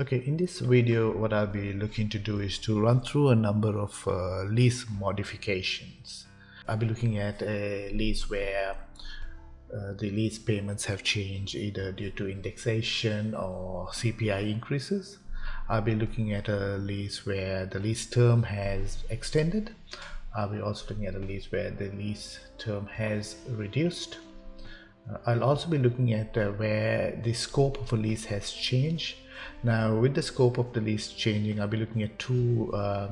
Okay, in this video, what I'll be looking to do is to run through a number of uh, lease modifications. I'll be looking at a lease where uh, the lease payments have changed either due to indexation or CPI increases. I'll be looking at a lease where the lease term has extended. I'll be also looking at a lease where the lease term has reduced. Uh, I'll also be looking at uh, where the scope of a lease has changed now with the scope of the lease changing, I'll be looking at two uh,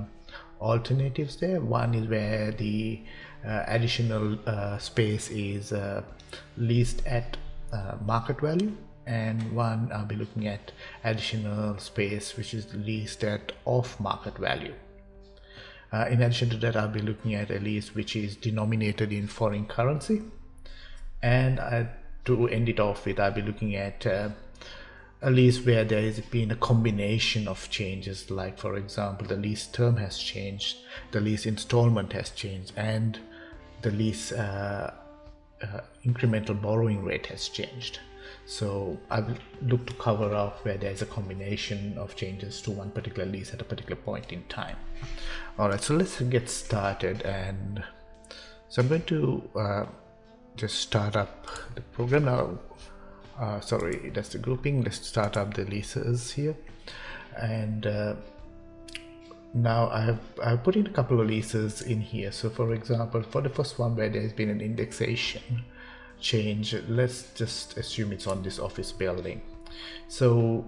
alternatives there. One is where the uh, additional uh, space is uh, leased at uh, market value and one I'll be looking at additional space which is leased at off market value. Uh, in addition to that, I'll be looking at a lease which is denominated in foreign currency. And to end it off with, I'll be looking at a least where there has been a combination of changes like for example the lease term has changed the lease installment has changed and the lease uh, uh, incremental borrowing rate has changed. So I will look to cover off where there's a combination of changes to one particular lease at a particular point in time. Alright so let's get started and so I'm going to uh, just start up the program now uh, sorry that's the grouping. Let's start up the leases here. And uh, now I have I've put in a couple of leases in here. So for example for the first one where there's been an indexation change let's just assume it's on this office building. So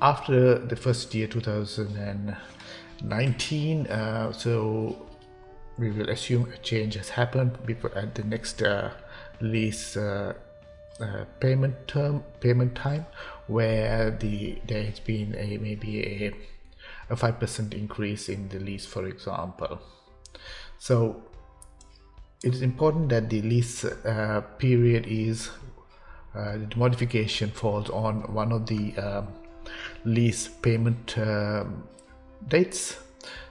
after the first year 2019 uh, so we will assume a change has happened. Before at the next uh, lease uh, payment term payment time where the there has been a maybe a a five percent increase in the lease for example. So it is important that the lease uh, period is uh, the modification falls on one of the um, lease payment um, dates.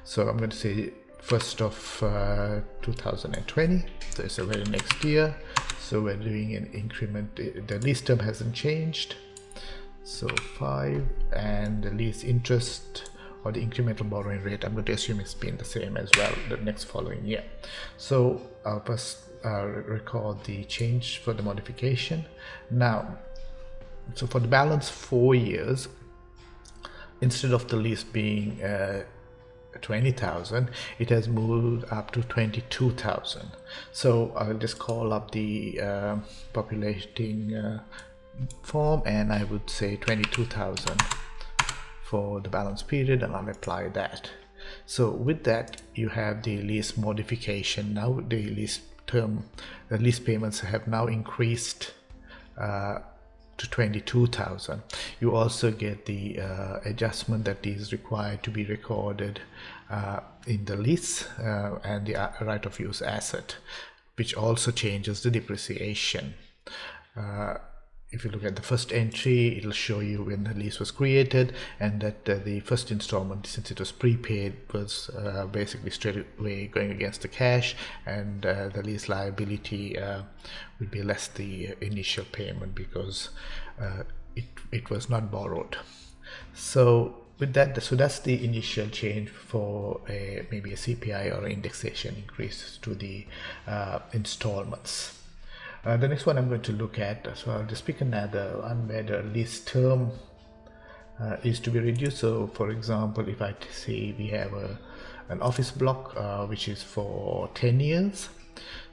So I'm going to say first of uh, 2020 so it's the very next year so we're doing an increment. The lease term hasn't changed. So 5 and the lease interest or the incremental borrowing rate I'm going to assume it's been the same as well the next following year. So I'll first uh, record the change for the modification. Now so for the balance four years instead of the lease being uh, 20,000 it has moved up to 22,000 so I'll just call up the uh, populating uh, form and I would say 22,000 for the balance period and I'll apply that. So with that you have the lease modification. Now the lease term the lease payments have now increased uh, to 22,000. You also get the uh, adjustment that is required to be recorded uh, in the lease uh, and the uh, right of use asset, which also changes the depreciation. If you look at the first entry, it'll show you when the lease was created and that uh, the first installment, since it was prepaid, was uh, basically straight away going against the cash and uh, the lease liability uh, would be less the initial payment because uh, it, it was not borrowed. So with that, so that's the initial change for a, maybe a CPI or indexation increase to the uh, installments. Uh, the next one I'm going to look at, so I'll just pick another one where the lease term uh, is to be reduced. So for example, if I say we have a, an office block uh, which is for 10 years,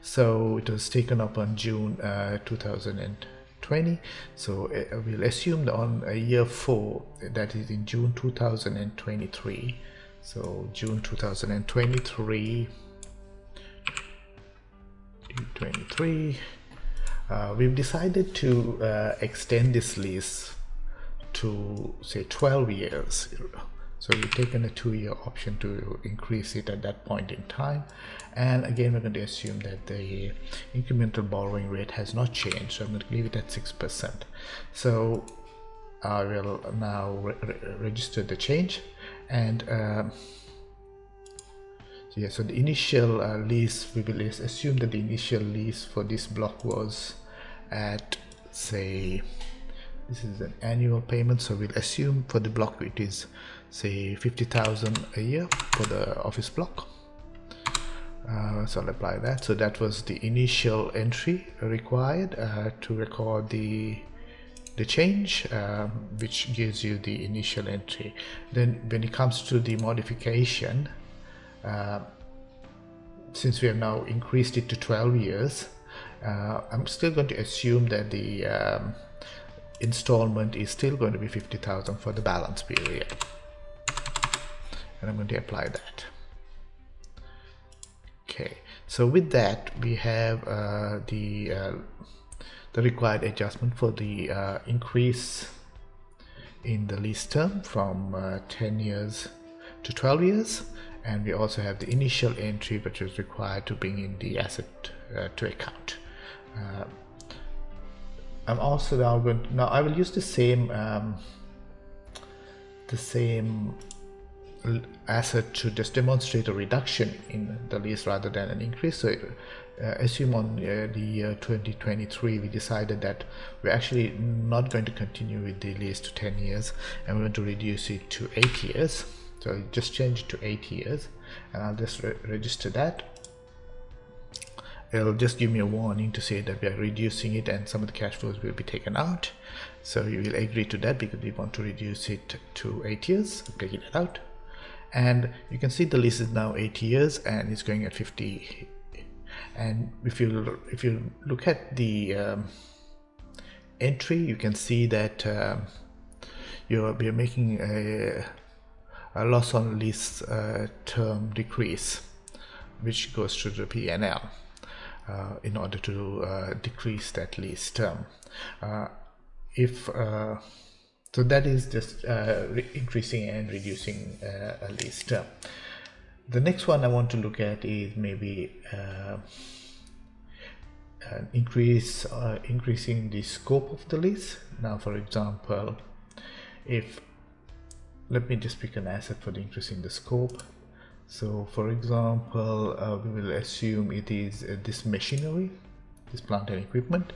so it was taken up on June uh, 2020. So uh, we'll assume on a year four, that is in June 2023. So June 2023, 23 uh, we've decided to uh, extend this lease to say 12 years. So we've taken a two-year option to increase it at that point in time. And again we're going to assume that the incremental borrowing rate has not changed so I'm going to leave it at 6% so I will now re register the change and uh, yeah so the initial uh, lease we will assume that the initial lease for this block was at say this is an annual payment so we'll assume for the block it is say 50,000 a year for the office block. Uh, so I'll apply that. So that was the initial entry required uh, to record the the change um, which gives you the initial entry. Then when it comes to the modification uh, since we have now increased it to 12 years uh, I'm still going to assume that the um, installment is still going to be 50,000 for the balance period. And I'm going to apply that. Okay so with that we have uh, the uh, the required adjustment for the uh, increase in the lease term from uh, 10 years to 12 years and we also have the initial entry which is required to bring in the asset uh, to account uh, I'm also now going to, now I will use the same um, the same asset to just demonstrate a reduction in the lease rather than an increase. So uh, assume on uh, the year 2023 we decided that we're actually not going to continue with the lease to 10 years and we're going to reduce it to 8 years. So I just change it to 8 years and I'll just re register that. It'll just give me a warning to say that we are reducing it and some of the cash flows will be taken out. So you will agree to that because we want to reduce it to eight years. Taking it out. And you can see the lease is now eight years and it's going at 50 and if you if you look at the um, entry you can see that um, you're, you're making a, a loss on lease uh, term decrease which goes to the PNL uh, in order to uh, decrease that lease term. Uh, if so that is just increasing and reducing a lease term. The next one I want to look at is maybe increase uh, increasing the scope of the lease now for example if let me just pick an asset for the interest increasing the scope. So for example uh, we will assume it is uh, this machinery this plant and equipment.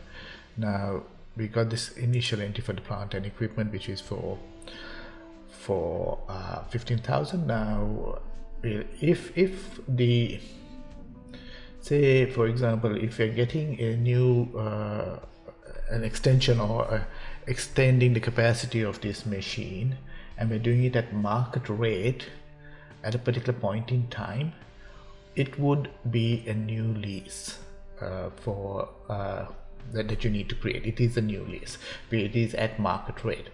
Now we got this initial entry for the plant and equipment which is for for uh, 15,000 now if if the say for example if you're getting a new uh, an extension or uh, extending the capacity of this machine and we're doing it at market rate at a particular point in time it would be a new lease uh, for uh, that, that you need to create. It is a new lease it is at market rate.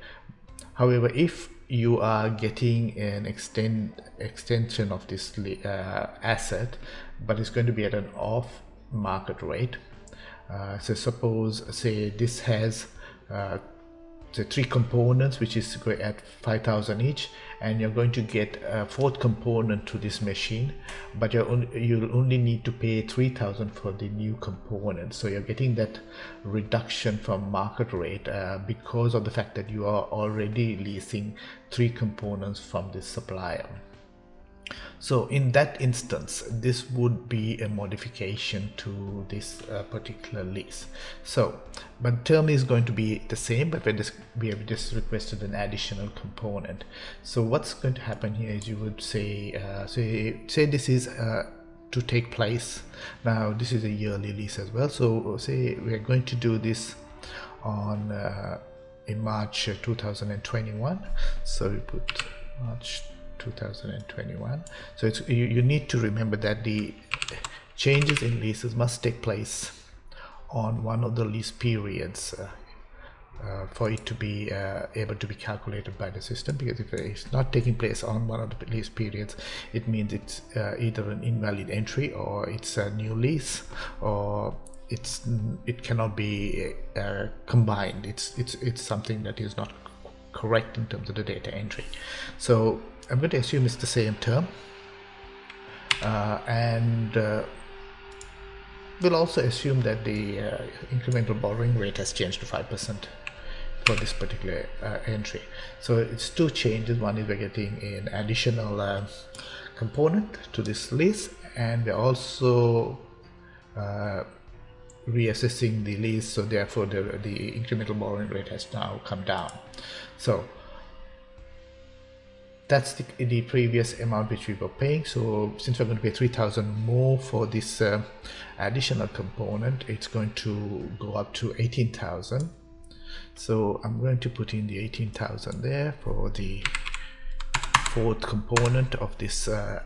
However if you are getting an extend extension of this uh, asset but it's going to be at an off market rate uh, so suppose say this has uh, the three components which is at 5000 each and you're going to get a fourth component to this machine but you you'll only need to pay 3000 for the new component. So you're getting that reduction from market rate uh, because of the fact that you are already leasing three components from this supplier so in that instance this would be a modification to this uh, particular lease so but term is going to be the same but just, we have just requested an additional component. So what's going to happen here is you would say uh, say say this is uh, to take place. Now this is a yearly lease as well. So say we are going to do this on uh, in March 2021 so we put March 2021 so it's you, you need to remember that the changes in leases must take place on one of the lease periods uh, uh, for it to be uh, able to be calculated by the system because if it's not taking place on one of the lease periods it means it's uh, either an invalid entry or it's a new lease or it's it cannot be uh, combined. It's it's it's something that is not correct in terms of the data entry. So I'm going to assume it's the same term. Uh, and uh, we'll also assume that the uh, incremental borrowing rate has changed to 5% for this particular uh, entry. So it's two changes. One is we're getting an additional uh, component to this lease and we're also uh, reassessing the lease. So therefore the, the incremental borrowing rate has now come down. So that's the, the previous amount which we were paying. So since we're going to pay 3000 more for this uh, additional component it's going to go up to 18000 so I'm going to put in the 18,000 there for the fourth component of this uh,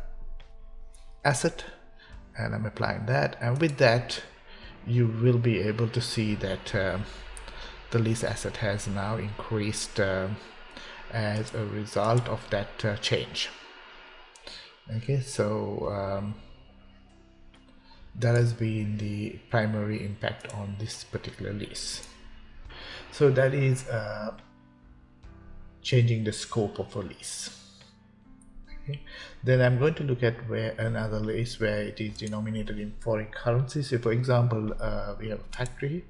asset and I'm applying that. And with that you will be able to see that um, the lease asset has now increased um, as a result of that uh, change. Okay so um, that has been the primary impact on this particular lease. So that is uh, changing the scope of a lease. Okay then i'm going to look at where another lease where it is denominated in foreign currency so for example uh, we have a factory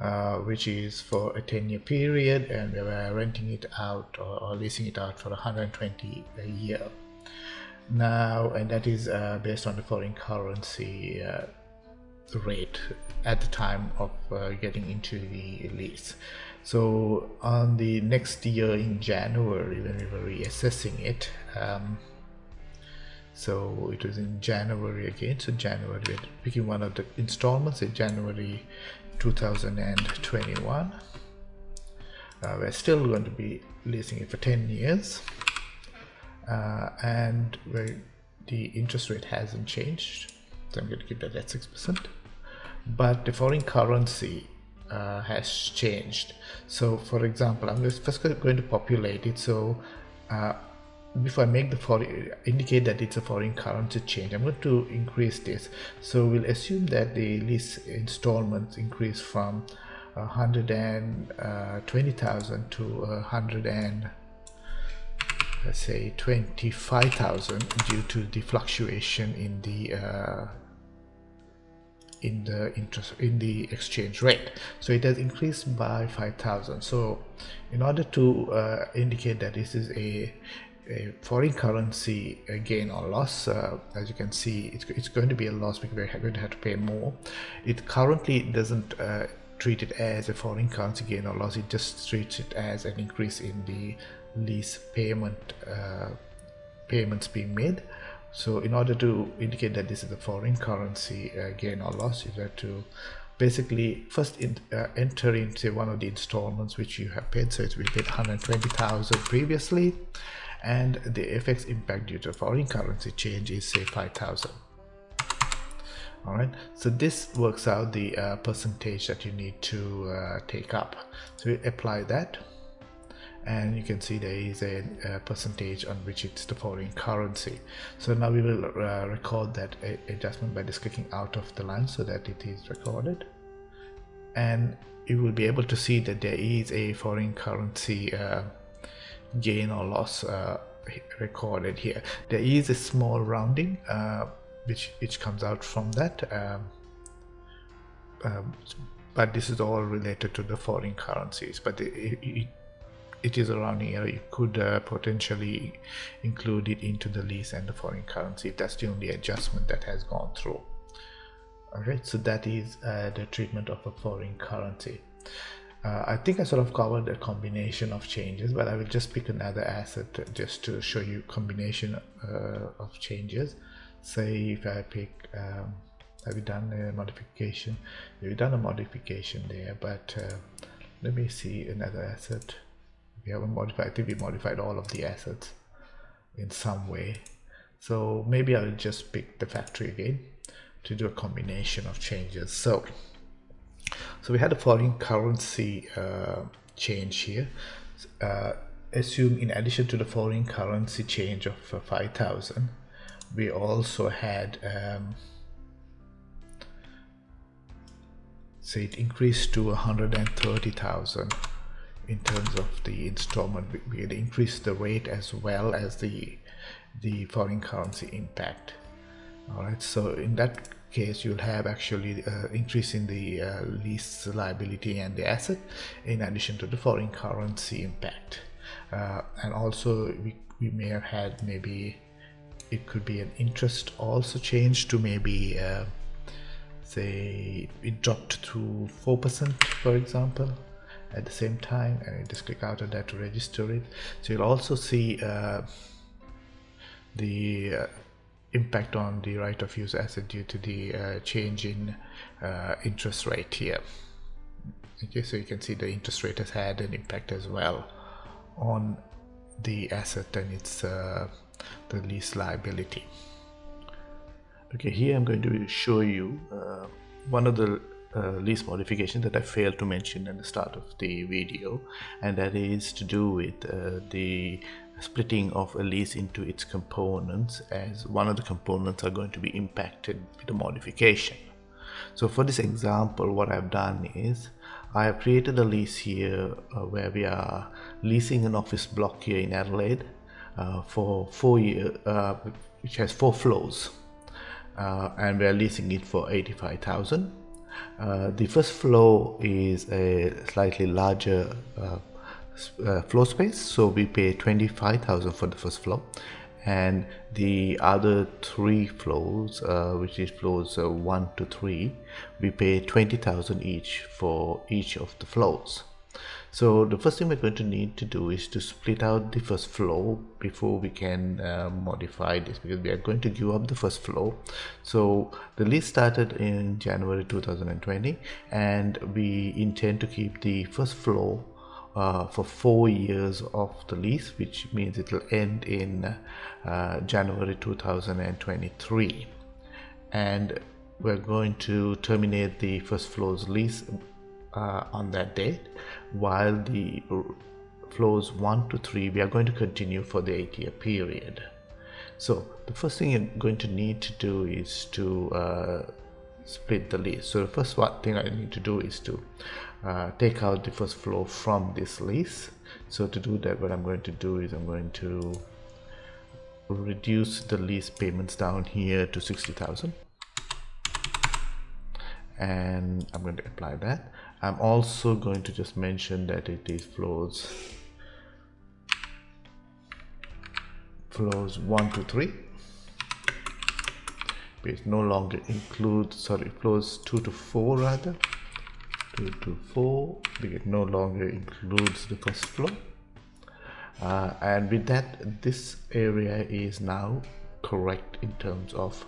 uh, which is for a 10 year period and we were renting it out or, or, leasing it out for 120 a year. Now and that is uh, based on the foreign currency uh, rate at the time of uh, getting into the lease. So on the next year in January when we were reassessing it um, so it was in January again. So January picking one of the installments. In January 2021 uh, we're still going to be leasing it for 10 years. Uh, and the interest rate hasn't changed so I'm going to keep that at 6% but the foreign currency uh, has changed. So for example I'm just first going to populate it. So uh, before I make the foreign indicate that it's a foreign currency change I'm going to increase this. So we'll assume that the lease installments increase from 120,000 uh, to 100 and let's say 25,000 due to the fluctuation in the uh, in the interest in the exchange rate. So it has increased by 5000 so in order to uh, indicate that this is a, a foreign currency gain or loss uh, as you can see it's, it's, going to be a loss because we're going to have to pay more. It currently doesn't uh, treat it as a foreign currency gain or loss. It just treats it as an increase in the lease payment uh, payments being made. So in order to indicate that this is a foreign currency uh, gain or loss, you have to basically first in, uh, enter into one of the installments which you have paid. So it's we paid 120,000 previously, and the FX impact due to foreign currency change is say 5,000. All right, so this works out the uh, percentage that you need to uh, take up. So we apply that and you can see there is a, a, percentage on which it's the foreign currency so now we will uh, record that adjustment by just clicking out of the line so that it is recorded and you will be able to see that there is a foreign currency uh, gain or loss uh, recorded here. There is a small rounding uh, which which comes out from that um, um, but this is all related to the foreign currencies. But it, it it is around here. You could uh, potentially include it into the lease and the foreign currency. That's the only adjustment that has gone through. Alright so that is uh, the treatment of a foreign currency uh, I think I sort of covered a combination of changes but I will just pick another asset just to show you combination uh, of changes. Say if I pick um, have we done a modification? We've done a modification there? But uh, let me see another asset. We haven't modified I think we modified all of the assets in some way. So maybe I'll just pick the factory again to do a combination of changes. So so we had a foreign currency uh, change here. Uh, assume in addition to the foreign currency change of uh, 5000 we also had um, say it increased to 130,000 in terms of the installment. We had increased the rate as well as the the foreign currency impact. All right so in that case you'll have actually uh, increase in the uh, lease liability and the asset in addition to the foreign currency impact. Uh, and also we, we may have had maybe it could be an interest also changed to maybe uh, say it dropped to 4% for example at the same time and you just click out on that to register it. So you'll also see uh, the uh, impact on the right of use asset due to the uh, change in uh, interest rate here. Okay so you can see the interest rate has had an impact as well on the asset and its uh, the lease liability. Okay here I'm going to show you uh, one of the uh, lease modification that I failed to mention at the start of the video and that is to do with uh, the splitting of a lease into its components as one of the components are going to be impacted with the modification. So for this example what I've done is I have created a lease here uh, where we are leasing an office block here in Adelaide uh, for four years, uh, which has four floors uh, and we are leasing it for 85,000. Uh, the first floor is a slightly larger uh, floor space so we pay 25,000 for the first floor. And the other three floors uh, which is floors uh, 1 to 3 we pay 20,000 each for each of the floors. So the first thing we're going to need to do is to split out the first floor before we can uh, modify this because we are going to give up the first floor. So the lease started in January 2020 and we intend to keep the first floor uh, for four years of the lease which means it will end in uh, January 2023 and we're going to terminate the first floor's lease uh, on that date while the floors 1 to 3 we are going to continue for the 8 year period. So the first thing you're going to need to do is to uh, split the lease. So the first thing I need to do is to uh, take out the first floor from this lease. So to do that what I'm going to do is I'm going to reduce the lease payments down here to 60,000 and I'm going to apply that. I'm also going to just mention that it is floors floors 1 to 3 it no longer includes sorry floors 2 to 4 rather 2 to 4 it no longer includes the first floor. Uh, and with that this area is now correct in terms of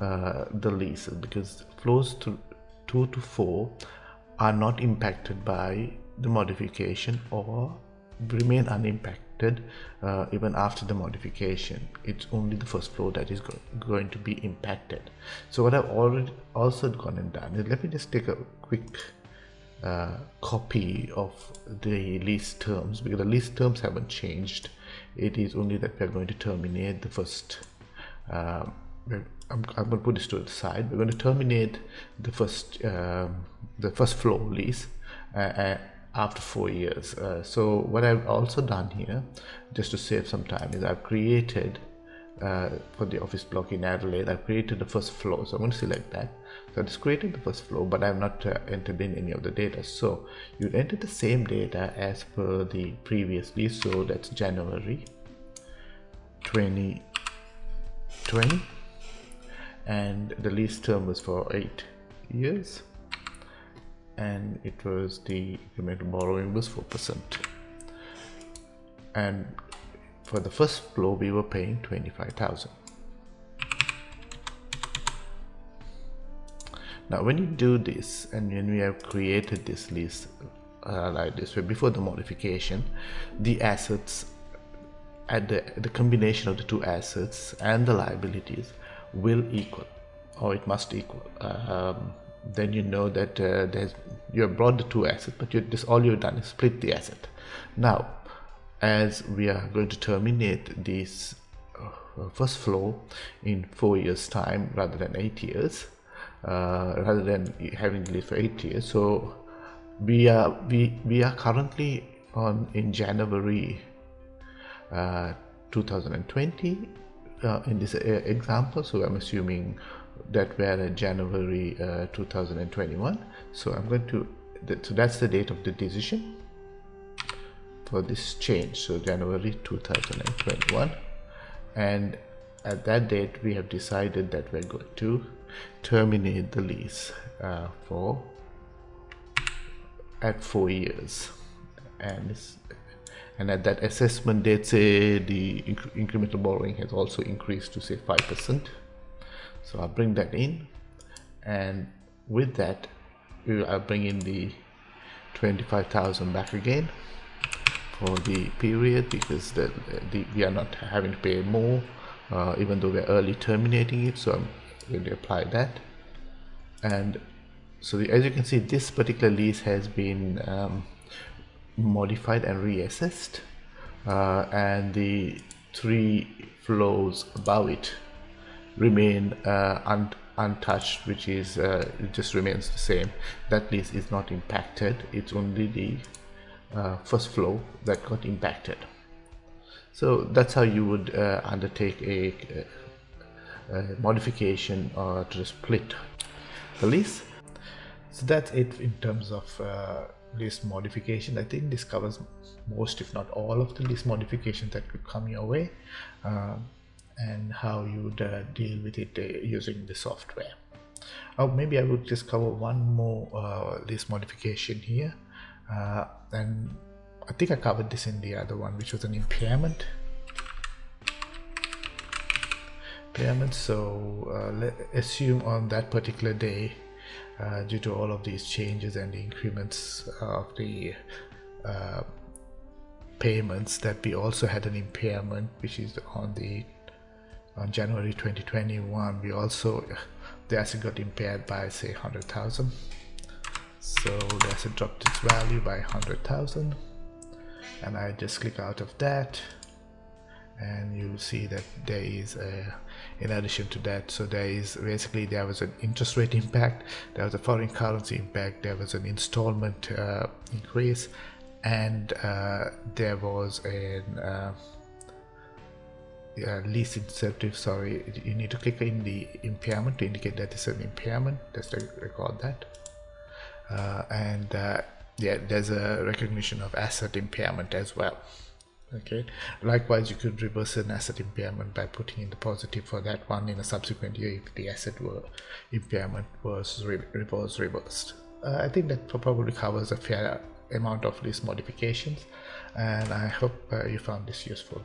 uh, the leases because floors to 2 to 4 are not impacted by the modification or remain unimpacted uh, even after the modification. It's only the first floor that is go going to be impacted. So what I've already also gone and done is let me just take a quick uh, copy of the lease terms because the lease terms haven't changed. It is only that we're going to terminate the first uh, I'm, I'm, going to put this to the side. We're going to terminate the first um, the first floor lease uh, uh, after four years. Uh, so what I've also done here just to save some time is I've created uh, for the office block in Adelaide. I've created the first floor so I'm going to select that. So it's created the first flow but I have not uh, entered in any of the data. So you'd enter the same data as per the previously so that's January 2020 and the lease term was for eight years and it was the incremental borrowing was 4% and for the first flow we were paying 25,000 now when you do this and when we have created this list uh, like this way before the modification the assets at the, the combination of the two assets and the liabilities will equal or it must equal. Um, then you know that uh, there's you have brought the two assets but you this all you've done is split the asset. Now as we are going to terminate this uh, first flow in four years time rather than eight years uh, rather than having lived for eight years. So we are we we are currently on in January uh, 2020 uh, in this uh, example. So I'm assuming that we're at January uh, 2021 so I'm going to so that's the date of the decision for this change so January 2021 and at that date we have decided that we're going to terminate the lease uh, for at four years. And and at that assessment date say the inc incremental borrowing has also increased to say 5% so I'll bring that in and with that I'll bring in the 25,000 back again for the period because the, the, we are not having to pay more uh, even though we're early terminating it so I'm going to apply that. And so the, as you can see this particular lease has been um, modified and reassessed uh, and the three floors above it remain uh, un untouched which is uh, it just remains the same. That lease is not impacted. It's only the uh, first flow that got impacted. So that's how you would uh, undertake a, a, a modification to split the lease. So that's it in terms of uh, list modification. I think this covers most if not all of the list modifications that could come your way uh, and how you would uh, deal with it uh, using the software. Or maybe i would just cover one more uh, list modification here and i think i covered this in the other one which was an impairment. Impairment so uh, assume on that particular day uh, due to all of these changes and the increments of the uh, payments that we also had an impairment which is on the on January 2021 we also the asset got impaired by say 100,000 so the asset dropped its value by 100,000 and I just click out of that. And you'll see that there is a in addition to that so there is basically there was an interest rate impact there was a foreign currency impact there was an installment uh, increase and uh, there was an uh, lease incentive sorry. You need to click in the impairment to indicate that it's an impairment. Just record that uh, and uh, yeah there's a recognition of asset impairment as well. Okay. Likewise you could reverse an asset impairment by putting in the positive for that one in a subsequent year if the asset were impairment was re reversed. Uh, i think that probably covers a fair amount of these modifications and i hope uh, you found this useful